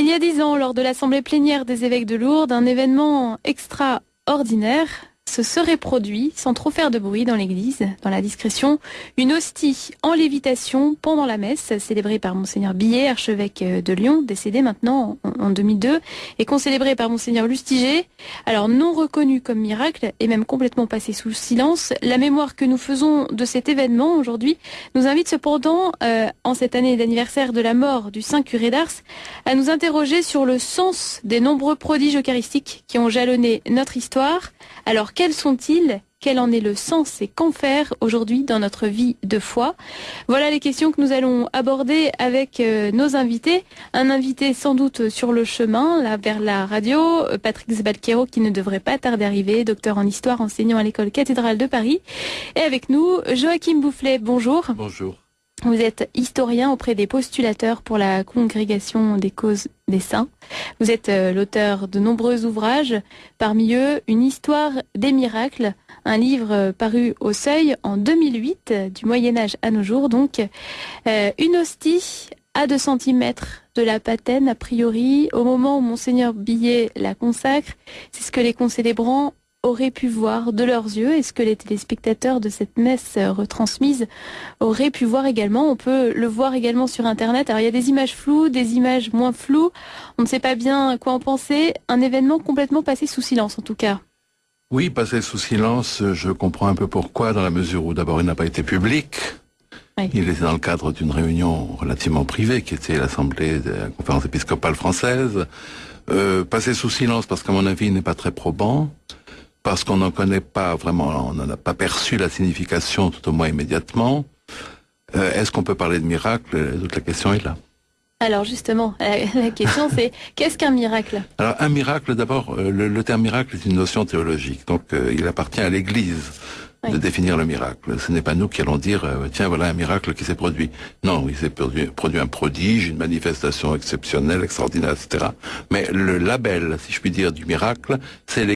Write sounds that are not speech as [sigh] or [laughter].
Il y a dix ans, lors de l'Assemblée plénière des évêques de Lourdes, un événement extraordinaire se serait produit, sans trop faire de bruit dans l'église, dans la discrétion, une hostie en lévitation pendant la messe, célébrée par Monseigneur Billet, archevêque de Lyon, décédé maintenant en 2002, et concélébrée par Monseigneur Lustiger. Alors non reconnu comme miracle, et même complètement passé sous silence, la mémoire que nous faisons de cet événement aujourd'hui nous invite cependant, euh, en cette année d'anniversaire de la mort du Saint curé d'Ars, à nous interroger sur le sens des nombreux prodiges eucharistiques qui ont jalonné notre histoire. Quels sont-ils? Quel en est le sens et qu'en faire aujourd'hui dans notre vie de foi? Voilà les questions que nous allons aborder avec euh, nos invités. Un invité sans doute sur le chemin, là vers la radio, euh, Patrick Zbalquero qui ne devrait pas tarder d'arriver, docteur en histoire enseignant à l'école cathédrale de Paris. Et avec nous, Joachim Boufflet, bonjour. Bonjour. Vous êtes historien auprès des postulateurs pour la congrégation des causes des saints. Vous êtes euh, l'auteur de nombreux ouvrages, parmi eux Une histoire des miracles, un livre euh, paru au seuil en 2008, du Moyen Âge à nos jours. Donc, euh, une hostie à 2 cm de la patène, a priori, au moment où Monseigneur Billet la consacre. C'est ce que les concélébrants auraient pu voir de leurs yeux et ce que les téléspectateurs de cette messe retransmise auraient pu voir également. On peut le voir également sur Internet. Alors il y a des images floues, des images moins floues. On ne sait pas bien quoi en penser. Un événement complètement passé sous silence en tout cas. Oui, passé sous silence, je comprends un peu pourquoi, dans la mesure où d'abord il n'a pas été public. Il était dans le cadre d'une réunion relativement privée qui était l'Assemblée de la conférence épiscopale française. Euh, passé sous silence parce qu'à mon avis il n'est pas très probant parce qu'on n'en connaît pas vraiment, on n'en a pas perçu la signification tout au moins immédiatement. Euh, est-ce qu'on peut parler de miracle? Toute la question est là. Alors justement, la question c'est [laughs] qu'est-ce qu'un miracle? Alors un miracle, d'abord, euh, le, terme miracle est une notion théologique, donc euh, il appartient à l'Église de définir le miracle. Ce n'est pas nous qui allons dire, tiens, voilà un miracle qui s'est produit. Non, il s'est produit, produit, un prodige, une manifestation exceptionnelle, extraordinaire, etc. Mais le label, si je puis dire, du miracle, c'est